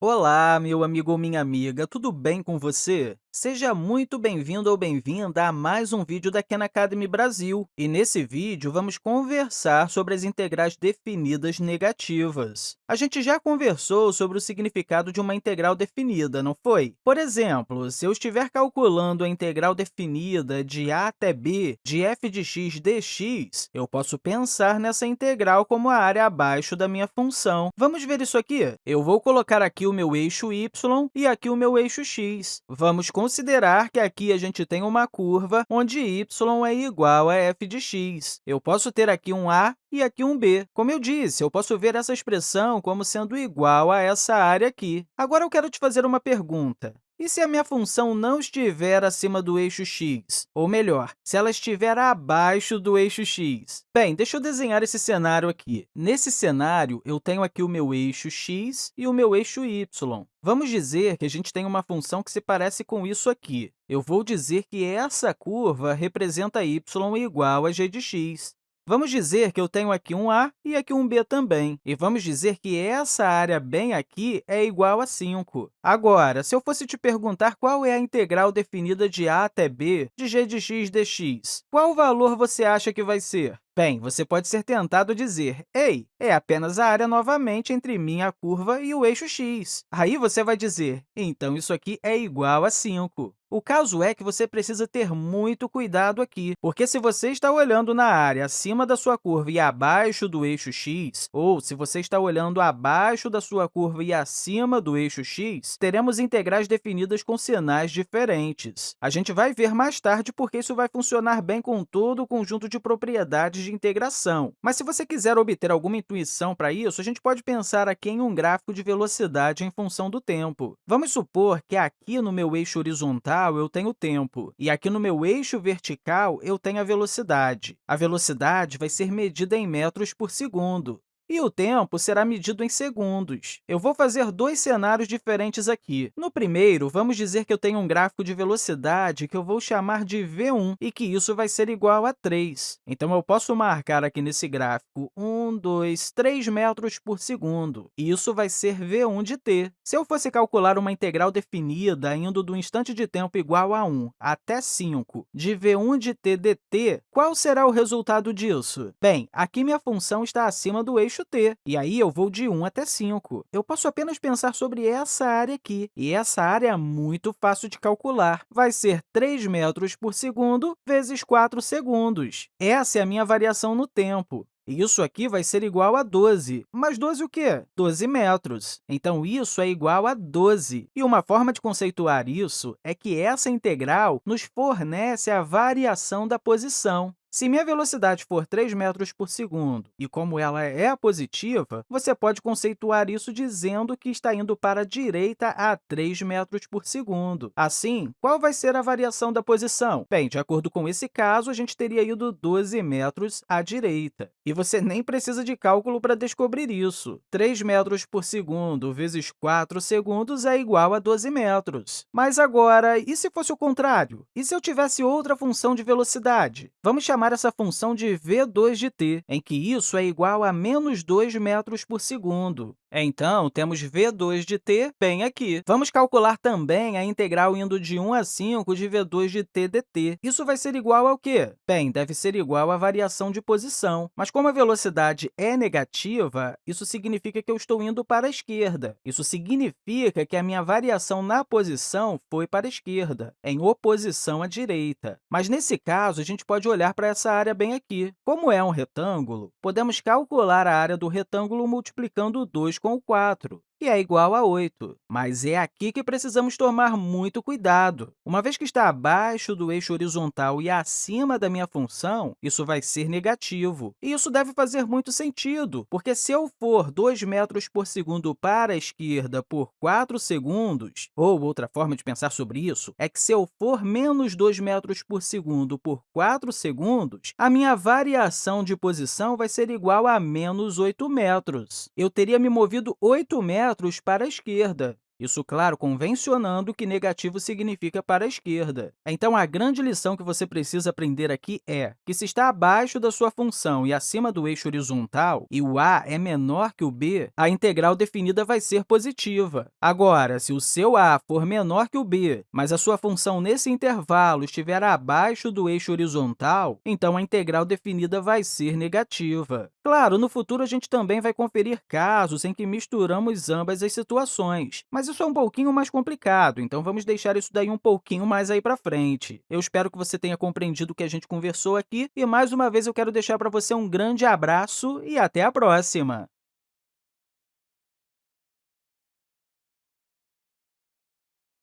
Olá, meu amigo ou minha amiga, tudo bem com você? Seja muito bem-vindo ou bem-vinda a mais um vídeo da Khan Academy Brasil. E nesse vídeo, vamos conversar sobre as integrais definidas negativas. A gente já conversou sobre o significado de uma integral definida, não foi? Por exemplo, se eu estiver calculando a integral definida de a até b de f de x dx, eu posso pensar nessa integral como a área abaixo da minha função. Vamos ver isso aqui? Eu vou colocar aqui o meu eixo y e aqui o meu eixo x. Vamos considerar que aqui a gente tem uma curva onde y é igual a f de x. Eu posso ter aqui um a e aqui um b. Como eu disse, eu posso ver essa expressão como sendo igual a essa área aqui. Agora, eu quero te fazer uma pergunta. E se a minha função não estiver acima do eixo x? Ou melhor, se ela estiver abaixo do eixo x? Bem, deixa eu desenhar esse cenário aqui. Nesse cenário, eu tenho aqui o meu eixo x e o meu eixo y. Vamos dizer que a gente tem uma função que se parece com isso aqui. Eu vou dizer que essa curva representa y igual a g de x. Vamos dizer que eu tenho aqui um a e aqui um b também. E vamos dizer que essa área bem aqui é igual a 5. Agora, se eu fosse te perguntar qual é a integral definida de a até b de g de x dx, qual valor você acha que vai ser? Bem, você pode ser tentado a dizer, ei, é apenas a área novamente entre minha curva e o eixo x. Aí você vai dizer, então isso aqui é igual a 5. O caso é que você precisa ter muito cuidado aqui, porque se você está olhando na área acima da sua curva e abaixo do eixo x, ou se você está olhando abaixo da sua curva e acima do eixo x, teremos integrais definidas com sinais diferentes. A gente vai ver mais tarde porque isso vai funcionar bem com todo o conjunto de propriedades de integração. Mas se você quiser obter alguma intuição para isso, a gente pode pensar aqui em um gráfico de velocidade em função do tempo. Vamos supor que aqui no meu eixo horizontal eu tenho o tempo, e aqui no meu eixo vertical eu tenho a velocidade. A velocidade vai ser medida em metros por segundo. E o tempo será medido em segundos. Eu vou fazer dois cenários diferentes aqui. No primeiro, vamos dizer que eu tenho um gráfico de velocidade que eu vou chamar de v1 e que isso vai ser igual a 3. Então, eu posso marcar aqui nesse gráfico 1, 2, 3 metros por segundo. E isso vai ser v1 de t. Se eu fosse calcular uma integral definida indo do instante de tempo igual a 1 até 5 de v1 de t dt, qual será o resultado disso? Bem, aqui minha função está acima do eixo eixo t, e aí eu vou de 1 até 5. Eu posso apenas pensar sobre essa área aqui, e essa área é muito fácil de calcular. Vai ser 3 metros por segundo vezes 4 segundos. Essa é a minha variação no tempo. Isso aqui vai ser igual a 12. Mas 12 o quê? 12 metros. Então, isso é igual a 12. E uma forma de conceituar isso é que essa integral nos fornece a variação da posição. Se minha velocidade for 3 metros por segundo, e como ela é positiva, você pode conceituar isso dizendo que está indo para a direita a 3 metros por segundo. Assim, qual vai ser a variação da posição? Bem, de acordo com esse caso, a gente teria ido 12 metros à direita. E você nem precisa de cálculo para descobrir isso. 3 metros por segundo vezes 4 segundos é igual a 12 metros. Mas agora, e se fosse o contrário? E se eu tivesse outra função de velocidade? Vamos chamar chamar essa função de v2 de t, em que isso é igual a menos 2 metros por segundo. Então, temos v2 de t bem aqui. Vamos calcular também a integral indo de 1 a 5 de v2 de t dt. Isso vai ser igual ao quê? Bem, deve ser igual à variação de posição. Mas como a velocidade é negativa, isso significa que eu estou indo para a esquerda. Isso significa que a minha variação na posição foi para a esquerda, em oposição à direita. Mas, nesse caso, a gente pode olhar para essa área bem aqui. Como é um retângulo, podemos calcular a área do retângulo multiplicando 2 com o 4 que é igual a 8. Mas é aqui que precisamos tomar muito cuidado. Uma vez que está abaixo do eixo horizontal e acima da minha função, isso vai ser negativo. E isso deve fazer muito sentido, porque se eu for 2 metros por segundo para a esquerda por 4 segundos, ou outra forma de pensar sobre isso, é que se eu for menos 2 metros por segundo por 4 segundos, a minha variação de posição vai ser igual a menos 8 metros. Eu teria me movido 8 metros metros para a esquerda. Isso, claro, convencionando que negativo significa para a esquerda. Então, a grande lição que você precisa aprender aqui é que se está abaixo da sua função e acima do eixo horizontal, e o a é menor que o b, a integral definida vai ser positiva. Agora, se o seu a for menor que o b, mas a sua função nesse intervalo estiver abaixo do eixo horizontal, então a integral definida vai ser negativa. Claro, no futuro a gente também vai conferir casos em que misturamos ambas as situações, mas isso é um pouquinho mais complicado, então vamos deixar isso daí um pouquinho mais aí para frente. Eu espero que você tenha compreendido o que a gente conversou aqui e, mais uma vez, eu quero deixar para você um grande abraço e até a próxima!